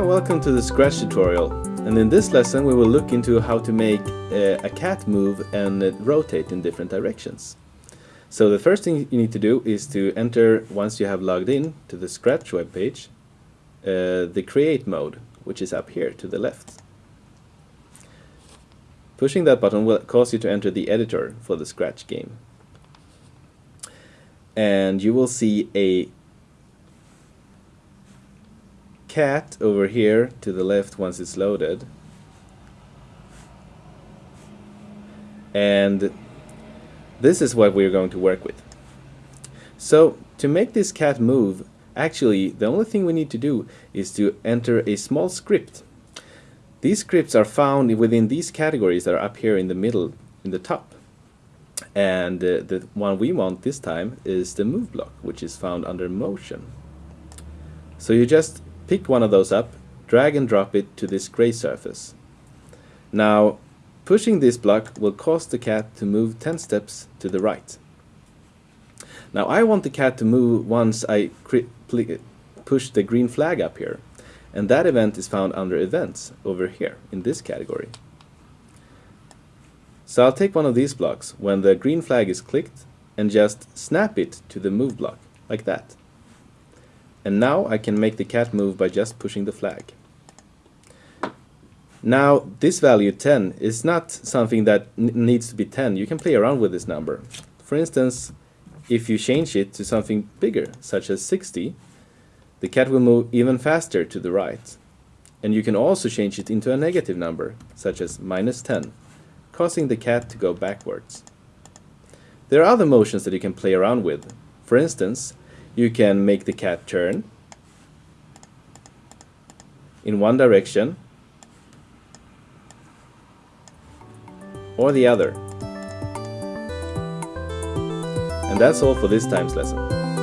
welcome to the Scratch tutorial. And in this lesson we will look into how to make uh, a cat move and uh, rotate in different directions. So the first thing you need to do is to enter, once you have logged in to the Scratch webpage, uh, the create mode, which is up here to the left. Pushing that button will cause you to enter the editor for the Scratch game. And you will see a cat over here to the left once it's loaded. And this is what we're going to work with. So to make this cat move, actually the only thing we need to do is to enter a small script. These scripts are found within these categories that are up here in the middle, in the top. And uh, the one we want this time is the move block, which is found under motion. So you just Pick one of those up, drag and drop it to this gray surface. Now, pushing this block will cause the cat to move 10 steps to the right. Now I want the cat to move once I push the green flag up here. And that event is found under events over here in this category. So I'll take one of these blocks when the green flag is clicked and just snap it to the move block, like that. And now I can make the cat move by just pushing the flag. Now this value 10 is not something that needs to be 10. You can play around with this number. For instance, if you change it to something bigger, such as 60, the cat will move even faster to the right. And you can also change it into a negative number, such as minus 10, causing the cat to go backwards. There are other motions that you can play around with. For instance, you can make the cat turn in one direction or the other. And that's all for this time's lesson.